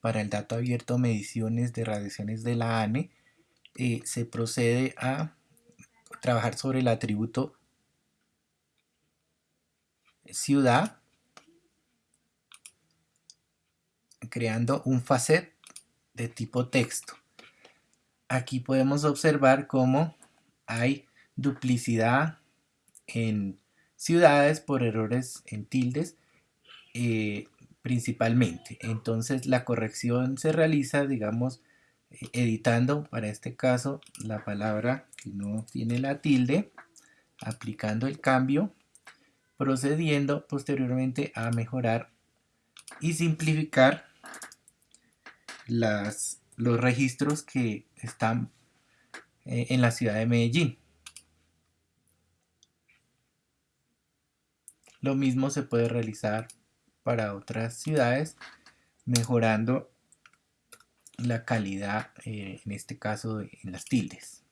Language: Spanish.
para el dato abierto mediciones de radiaciones de la ANE, eh, se procede a trabajar sobre el atributo ciudad, creando un facet de tipo texto. Aquí podemos observar cómo hay duplicidad en ciudades por errores en tildes eh, principalmente. Entonces la corrección se realiza, digamos, eh, editando para este caso la palabra que no tiene la tilde, aplicando el cambio, procediendo posteriormente a mejorar y simplificar las, los registros que están eh, en la ciudad de Medellín. Lo mismo se puede realizar para otras ciudades, mejorando la calidad, eh, en este caso, en las tildes.